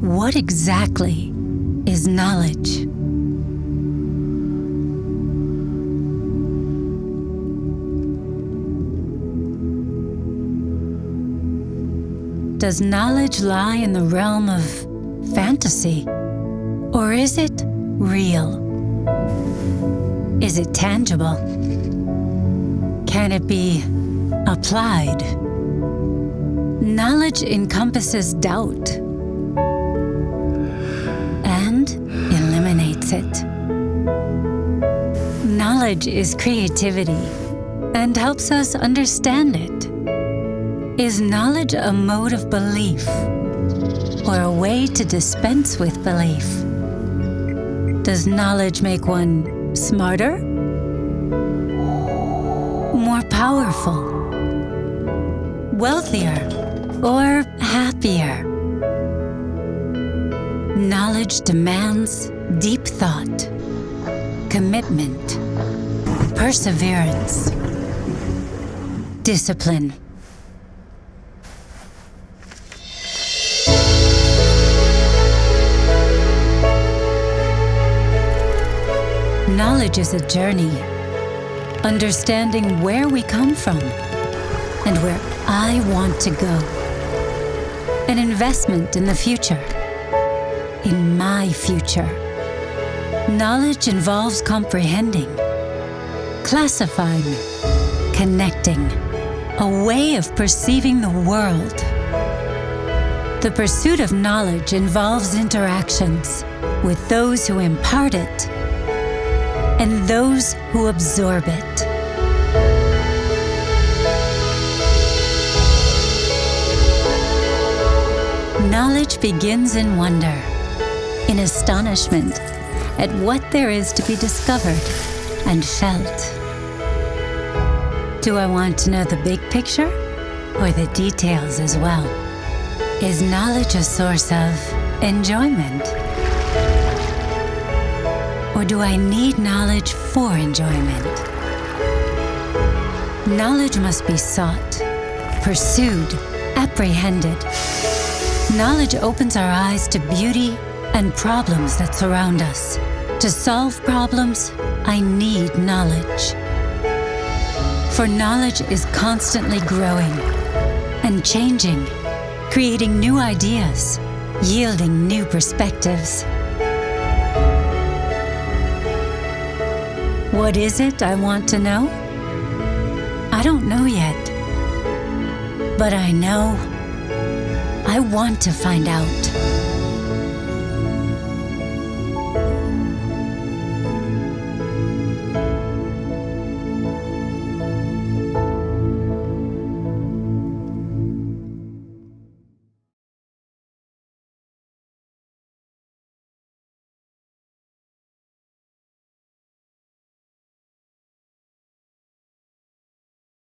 What exactly is knowledge? Does knowledge lie in the realm of fantasy? Or is it real? Is it tangible? Can it be applied? Knowledge encompasses doubt Knowledge is creativity and helps us understand it. Is knowledge a mode of belief or a way to dispense with belief? Does knowledge make one smarter? More powerful? Wealthier? Or happier? Knowledge demands deep thought, commitment, perseverance, discipline. Knowledge is a journey, understanding where we come from and where I want to go. An investment in the future, in my future. Knowledge involves comprehending, classifying, connecting, a way of perceiving the world. The pursuit of knowledge involves interactions with those who impart it and those who absorb it. Knowledge begins in wonder, in astonishment at what there is to be discovered and felt. Do I want to know the big picture or the details as well? Is knowledge a source of enjoyment? Or do I need knowledge for enjoyment? Knowledge must be sought, pursued, apprehended. Knowledge opens our eyes to beauty and problems that surround us. To solve problems, I need knowledge. For knowledge is constantly growing and changing, creating new ideas, yielding new perspectives. What is it I want to know? I don't know yet. But I know I want to find out.